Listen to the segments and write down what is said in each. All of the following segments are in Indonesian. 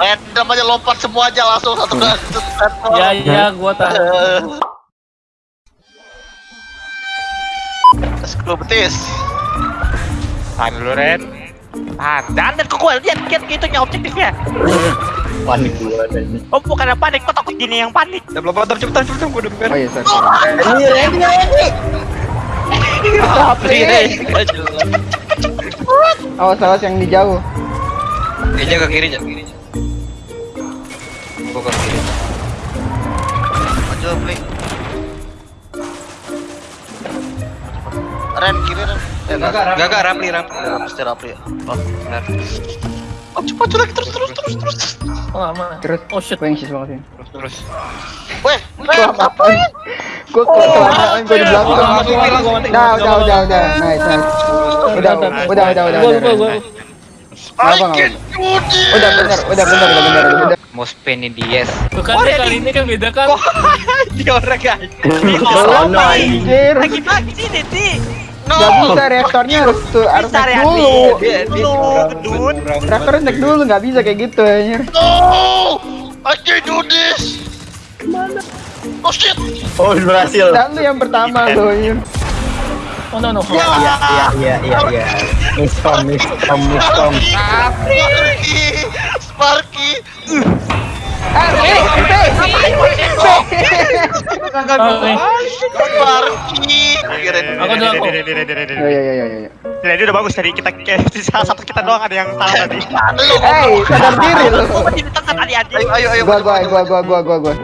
Random aja lompat semua aja langsung satu satu platform. Ya ya gua tahu. Eh. Let's go betis. Tahan dulu Ren Tahan Jangan lihat ke gue Lihat lihat gitu nya objektifnya Panik gua tadi. Oh bukan yang panik Kok takut gini yang panik Udah belum potong cepetan cepetan gua udah Oh iya, sorry. Ini Randy Randy. Tapi awas awas yang di jauh. Kayaknya ke kiri aja Gua Maju play. Ren kiri Ren. Eh, Gak gak gak rapli Ya, pasti Rapli ya. Oh, Benar. oh cepat cepat lagi terus terus terus terus. Oh lama. Terus Oh shit. gue sis banget ini. Terus terus Weh, Ren Kelamaan. Gue kelamaan gue di belakang. Nah, udah mati. udah udah. Nice nice. Udah udah udah udah udah. Udah. Udah bener, udah bener, udah bener, udah bener. Yes Tuh kan dia kali ini kan beda kan. Dia orang guys Belum anjir. Lagi pagi sih Diti Gak bisa reaktornya harus tuh harus naik ya dulu. Dulu Reaktor naik dulu nggak bisa kayak gitu anjir. No! I can't do this. Oh shit! Oh berhasil. Dan lu yang pertama lu anjir. Oh no no. Iya iya iya iya iya. Miscom miscom miscom. Sparky! Sparky! Ah, eh, Aku dulu aku. Ya ya ya ya ya. Jadi udah bagus tadi kita kayak salah satu kita doang ada yang salah tadi. Lu Hey, sadar diri lu. Ayo ayo ayo. Gua gua gua gua gua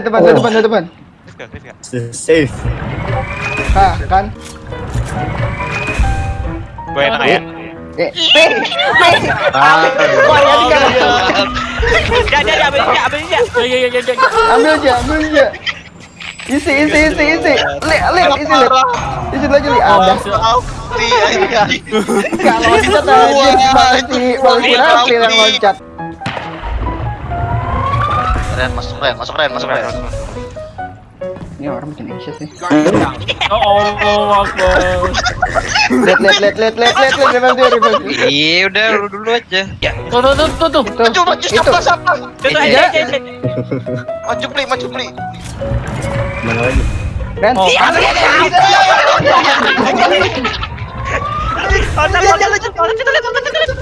depan, depan, depan. Safe. Ah, kan? Gue enak ya. Eh, eh, ambil ambil. Ambil aja, ambil aja. Isi, isi, isi, isi. Lihat, lihat, isi, lihat. Isi aja, li. Ada. Kalau Rafli yang loncat. Ren masuk Ren, masuk Ren, masuk Ren. Ini orang macam anxious nih. Oh Allah Akbar. Lihat, lihat, lihat, lihat, lihat, lihat, lihat, dia, revive dia. Iya udah lu dulu aja Ya Tuh tuh tuh tuh tuh. Tuh, Maju maju itu. siapa siapa? Iya. aja. Maju play, maju play. Mana lagi? Ren, Oh. Oh, nah, oh, jalan, jalan, jalan, jalan, jalan, jalan.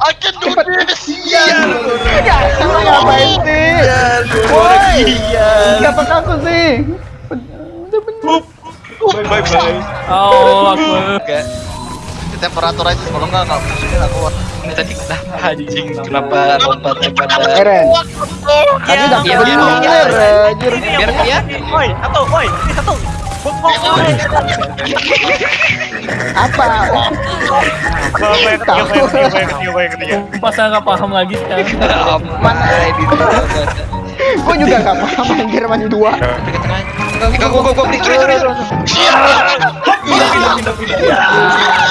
I can do this. Siapa aku sih? Udah bener. Bye bye Oh. Enggak Di temperatur aja kalau enggak enggak aku. Ini tadi anjing kenapa lompatnya Eh, pada Ren, tadi Iya, udah iya, bener, iya, anjir. Biar. Woi, satu, woi, ini satu. Apa? Pas saya nggak paham lagi sekarang. Mana ini Gue juga gak paham anjir masih dua. Enggak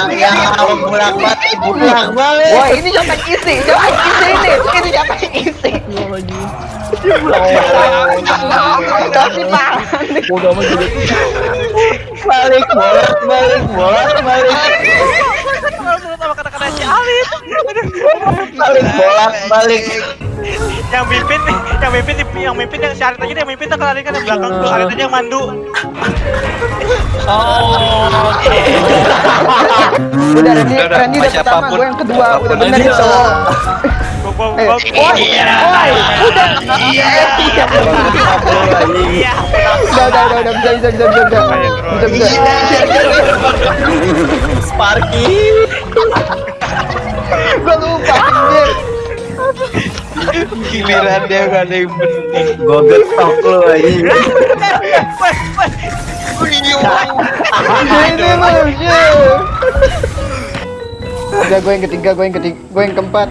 Ya, bulak bulak. Wah ini isi? Isi ini? Ini isi? Udah mah jadi. Balik, bolak balik, bolak balik. Balik, bolak balik. Yang mimpin, yang mimpin, yang mimpin yang Alin aja, yang mimpin tak Alin kan yang belakang tuh, Alin aja yang mandu. Oh. Oke. Udah Randy, Randy udah pertama, gue yang kedua. Udah bener itu. Gua, gua, Eh, udah. Iya. Iya. iya. Udah, udah, udah, udah, bisa, bisa, bisa, bisa, bisa. Bisa, bisa. Sparky. Gue lupa. Giliran dia gak ada yang penting Gue lu. Ini belum sih. Udah gue yang ketiga, gue yang ketiga, gue yang keempat.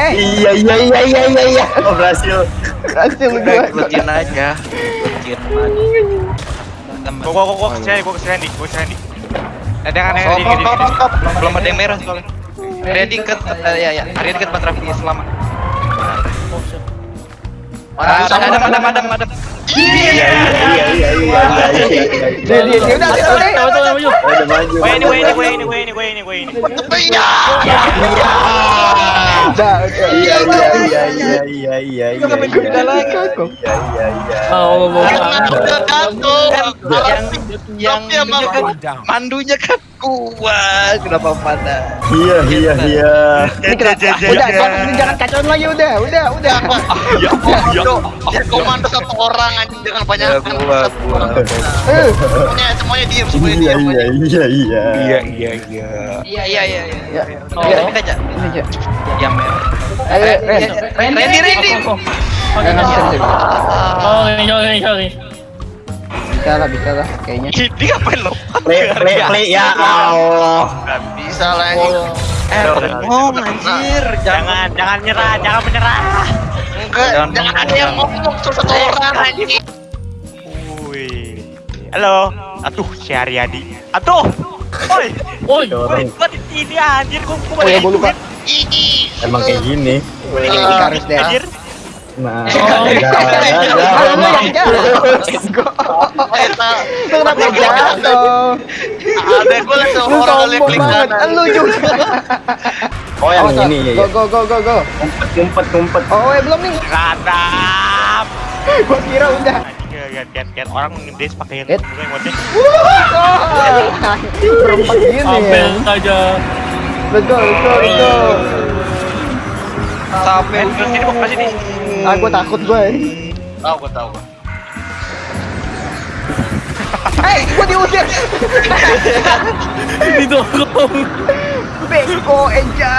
Eh, Iya iya iya iya iya iya. Oh berhasil. berhasil gue. Ikutin aja Ikutin Gua, gua, gua, gua ke sini, gua ke sini gua ke sini. Ada kan yang Stop, di stop, di- stop, di- stop. Belum ada yang merah soalnya Ready ke eh, ya ya. Ready ke tempat Raffi selama. Oh, siap. Ah, ada ada ada ada ada. Iya iya iya iya iya. Dia dia dia udah dia udah. Tahu tahu maju. Udah maju. Gue ini, gue ini, gue ini, gue ini, gue ini, gue ini. Iya. Iya iya iya iya iya iya. Kan kuda lagi. Iya iya iya. Oh, mau udah jatuh. Yang yang kan mandunya kan kuat. Kenapa mana? Iya iya iya. Ini kenapa? Udah jangan kacauin lagi udah udah udah. Ya, ya, ya, komando satu orang anjing jangan banyak Ya, kan satu orang. Eh, Semuanya semuanya diam, semuanya Iya diam. iya iya iya. iya iya. Iya iya iya. Ya. Oh. Iya, ini aja. Ini aja. Diam ya. Eh, Ren. Randy Randy. Oh, Jangan bisa bisa. Lah bisa lah kayaknya. Ini ngapain lo? Play play play ya Allah. Nggak bisa lah ini. Eh, ngomong anjir. Jangan, jangan nyerah, jangan menyerah. Enggak, Jangan jangan ada ngomong. yang ngomong satu orang anjing. Wih. Halo. Atuh, si Aryadi. Atuh. Oi, Oi, gue gua di sini anjir, gua gua Oh ya gua lupa. Ini. Emang kayak gini. Ini Karis deh. Nah, Oh, lu yang ya. Ada gue langsung orang klik kanan. Lu juga. Oh yang ini ya. Go go go go. Ngumpet ngumpet. Oh, eh belum nih. Kira udah. Lihat orang ngedes pakai yang gini ya. ambil saja. Let's go, let's go, let's go. Sampai Ke sini, ke sini. Ah, gua takut gue. Tahu gue tahu. Hei, gua diusir. Didorong. Beko Eja.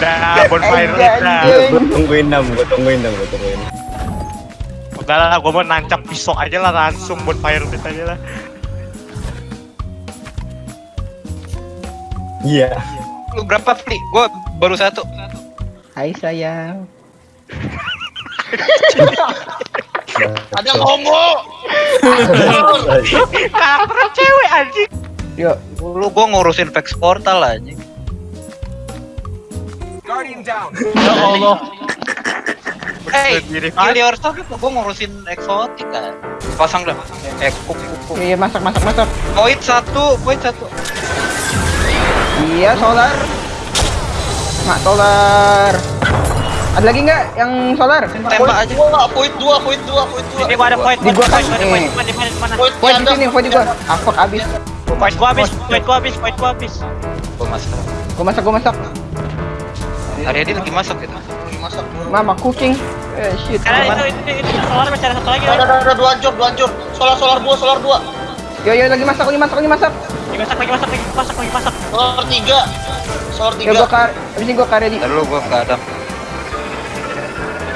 Dah, bonfire Anjing. dah. Gue tungguin dam, gue tungguin dam, gue tungguin. Udah lah, gua mau nancap pisau aja lah langsung bonfire pit aja lah. Iya. Lu berapa Fli? Gua baru satu. Hai sayang. Ada homo. Karakter cewek anjing. Yuk. Lu gua ngurusin Vex Portal aja. Ya Allah. Hey, kill yourself itu gua ngurusin eksotik kan. Pasang dah. Eh, kuk, kuk, kuk. Iya, masak masak masak. Void satu, void satu. Iya, solar. Mak solar. Ada lagi nggak yang solar? Tembak aja. Dua, point dua, point dua, point dua. Ini gua ada point, Di point, gua point, kan, point, point, point, di mana, di mana? Point Void di sini, void di gua. Akor abis. Point gua habis, point gua habis, point gua habis. Gua masak. Gua masak, gua masak. Hari ini lagi masak itu. Lagi masak. Mama cooking. Eh, shit. Karena itu, itu, itu, solar masih ada satu lagi. Ada, ada, ada dua hancur, dua hancur. Solar, solar dua, solar dua. Yo, yo, lagi masak, lagi masak, lagi masak. Lagi masak, lagi masak, lagi masak, lagi masak. Solar tiga. Solar Ya, tiga. gua kar. Abis ini gua kar ready. Ntar lu gua ke Adam.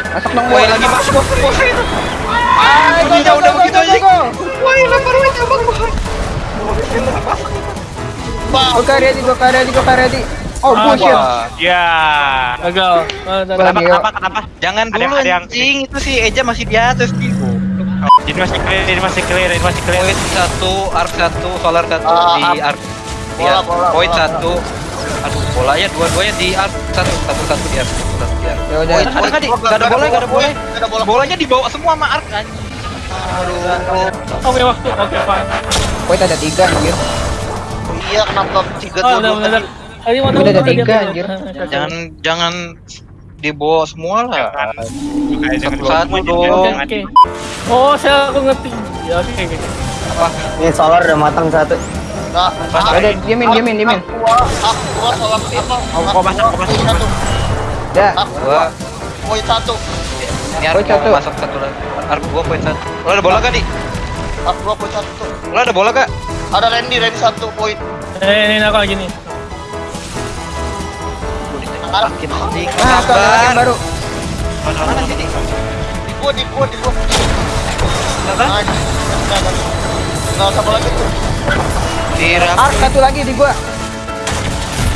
Masak dong, Woi, lagi masak. Itu. Ah, Bunyinya udah begitu aja. Woi, lempar woi abang gua. Bang. Gua kar ready, gua kar ready, gua kar ready. Oh, bullshit. Wah, Ya. Gagal. Kenapa, Lagi, kenapa, kenapa? Jangan dulu anjing, itu si Eja masih di atas nih. Ini masih clear, ini masih clear, ini masih clear. Void satu, arc satu, solar satu Ah, di ah. arc. Bola, Iya, bola, void bola. satu. Aduh, bolanya dua-duanya di arc satu, satu satu di arc, satu satu di arc. Ya udah. Void, ada nggak di? Ada bola, nggak ada bola. Nggak ada bola. Bolanya dibawa semua sama arc anjing. Oh, punya waktu. Oke, fine. Void ada tiga anjir. Iya, kenapa tiga Oh, tuh? udah, udah, udah. Tadi Udah ada tiga, anjir. Jangan jangan dibawa semua lah. Jangan Satu jangan- dong. Oke. Oh, saya aku ngerti. Ya, oke. Apa? Ini solar udah matang satu. Nah, Ya udah, diamin, diamin, diamin. Aqua, solar apa? Gua masak, gua masak. Satu. Dah. Gua Point satu. ini Void satu. mau masak satu lagi. Arc gua void satu. Lo ada bola gak di? Aqua, point satu. Lo ada bola gak? Ada Randy, Randy satu point. Eh, ini aku lagi nih. Anjing. Nah, tuh lagi yang baru. Mana sih di? Di gua, di gua, di gua. Ini. Nah. Nggak usah bola gitu. Di Ark satu lagi di gua.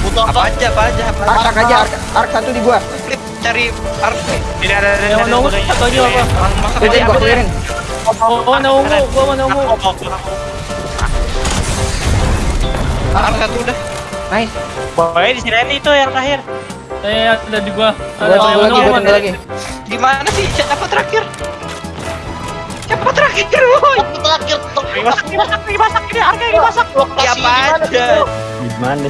Butuh Apa apa? aja, apa aja, apa aja. Ark ark aja, ark, ark satu di gua. Flip cari nih. Ini ada, ada, ada, nunggu satu lagi apa? Aja. gua clearin. Oh, mana ungu? Gua mana ungu? Aku, aku, aku. Ar satu udah. Nice. Boy di sini itu yang terakhir. Eh, ada di gua. Gua tunggu lagi, gua tunggu lagi. Gimana sih? Siapa terakhir? Siapa terakhir? Woi. Terakhir Lagi masak, lagi masak, lagi masak, ini harga lagi masak. lokasi aja? Gimana?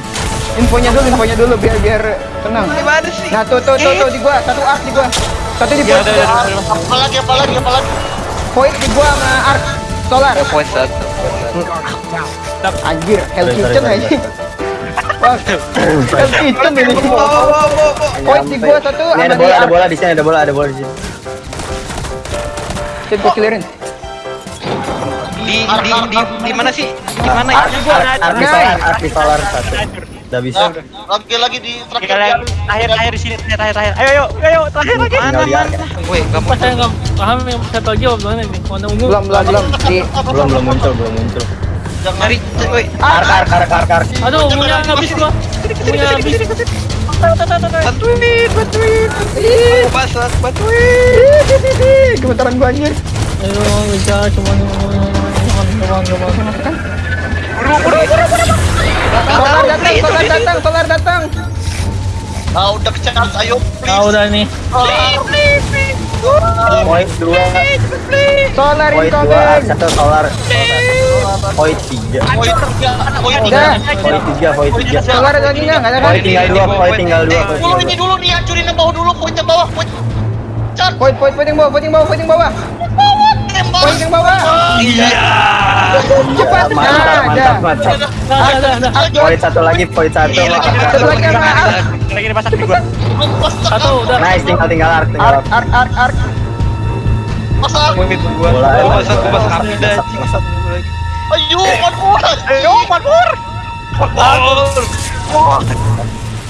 Infonya dulu, infonya dulu biar biar tenang. Gimana sih? Nah, tuh tuh tuh, tuh di gua, satu arc di gua. Satu di Ya point. udah. Apa lagi apa lagi apa lagi? Point di gua sama arc solar. Ya poin satu. Anjir, hell kitchen aja. Hell kitchen ini. Point di gua satu Ini ada bola, ada bola di sini, ada bola, ada bola di sini. Sini gua clearin. Di di di di mana sih? Di mana Ark, ya? di solar, ark di solar satu. Udah bisa. Nah, lagi lagi di terakhir Tinggal yang di- terakhir terakhir di sini, terakhir terakhir. Ayo ayo ayo terakhir lagi. Mana mana? Woi, kamu Pas saya nggak paham yang satu lagi mana nih? Warna ungu. Belum, belum, belum. Belum, belum muncul, belum muncul. Jangan cari woi. Ark, ark, ark, arc, arc. Aduh, ungunya habis gua. Ungunya habis. Bantuin, bantuin. Ih, basah, bantuin. Gemetaran gua anjir. Ayo, bisa cuma Ke mana, ke mana, ke mana. Solar datang, solar datang, solar datang. Ah, udah kecas, ayo please. Ah, udah nih. Ah, Point dua, Solar point dua, arc incoming. satu solar. Point tiga. Poin tiga, poin tiga. Point tiga, point tiga. Solar ada lagi enggak? Enggak ada kan? Point tinggal dua, point tinggal dua, point Dulu ini dulu nih, hancurin yang bawah dulu, poin yang bawah, poin. Point, point, point yang bawah, point yang bawah, point yang bawah. Point yang bawah. Iya. Cepat. Mantap, mantap, ada. mantap. Ada, ada. Point satu lagi, point satu. Satu lagi. Lagi di gua. Satu, udah. Nice, tinggal tinggal arc, tinggal Arc, arc. arc, arc, itu gua. Bola, Gua gua api dah. Masak, masak. Ayo, Manpur. Ayo, Manpur.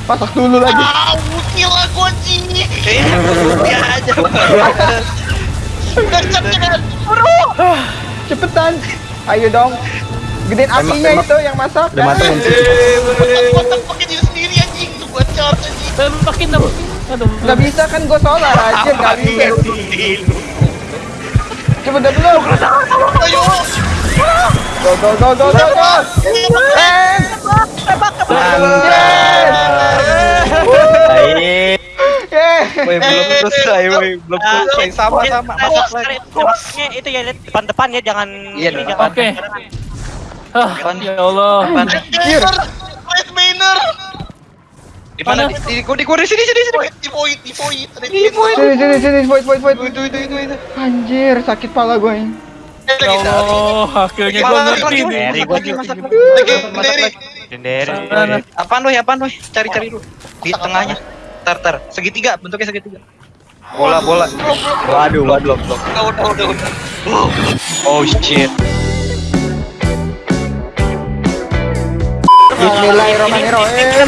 Masak dulu lagi. Ah, ukil aku anjing. Iya aja. Udah cat jangan. Cepetan. Ayo dong. Gedein apinya itu yang masak. Udah mateng. Kotak pakai dong. Aduh. Nggak bisa kan gue solar aja nggak bisa. Dah dulu. Ayo. Go go go go go go. Eh. Baik. Eh. Woi, belum selesai, woi. Belum selesai. Sama sama masak lagi. Itu ya lihat depan-depan ya jangan Iya, jangan Oke. Ah, ya Allah. Banner. Di mana? Di di di gua di sini sini sini. Poin, di poin, di poin. Di poin. Sini sini sini void void void. Itu itu itu itu. Anjir sakit pala gue ini. Ya Allah, akhirnya gua ngerti nih. Dari gua. Lagi, dari. Denderi. Apaan doi? Apaan doi? Cari cari dulu. Di tengahnya. Tar tar. Segitiga, bentuknya segitiga. Bola bola. Waduh, waduh. Udah, udah, udah, udah. Oh shit. Bismillahirrahmanirrahim.